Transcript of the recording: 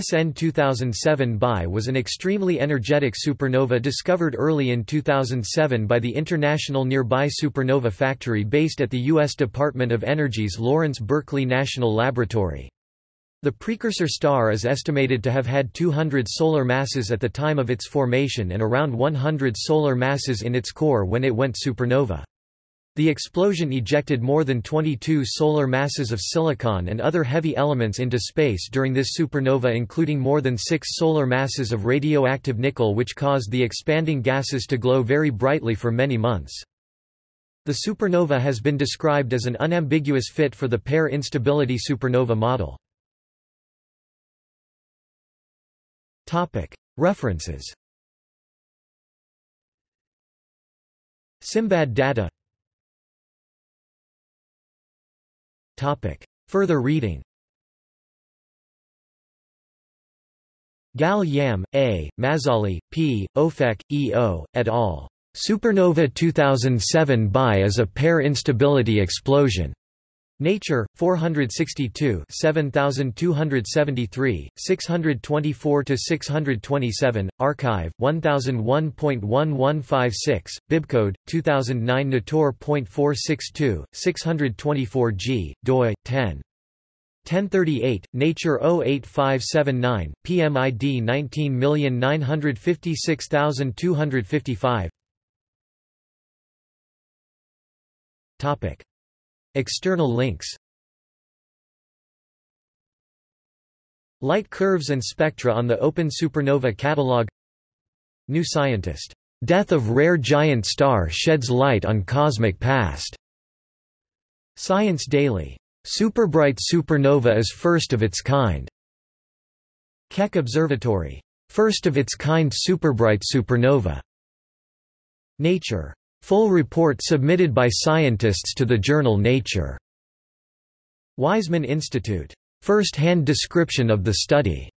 SN 2007 Bi was an extremely energetic supernova discovered early in 2007 by the International Nearby Supernova Factory based at the U.S. Department of Energy's Lawrence Berkeley National Laboratory. The precursor star is estimated to have had 200 solar masses at the time of its formation and around 100 solar masses in its core when it went supernova. The explosion ejected more than 22 solar masses of silicon and other heavy elements into space during this supernova including more than six solar masses of radioactive nickel which caused the expanding gases to glow very brightly for many months. The supernova has been described as an unambiguous fit for the pair instability supernova model. References Simbad data Further reading Gal Yam, A., Mazzali, P., Ofek, E. O., et al. Supernova 2007 Bi is a pair instability explosion. Nature, 462 7273, 624–627, arXiv, 1001.1156, Bibcode, 2009 Nator.462, 624 g, doi, 10. 1038, Nature 08579, PMID 19956255 Topic External links Light curves and spectra on the Open Supernova Catalog New Scientist. Death of rare giant star sheds light on cosmic past. Science Daily. Superbright supernova is first of its kind. Keck Observatory. First of its kind superbright supernova. Nature. Full report submitted by scientists to the journal Nature. Weizmann Institute. First-hand description of the study.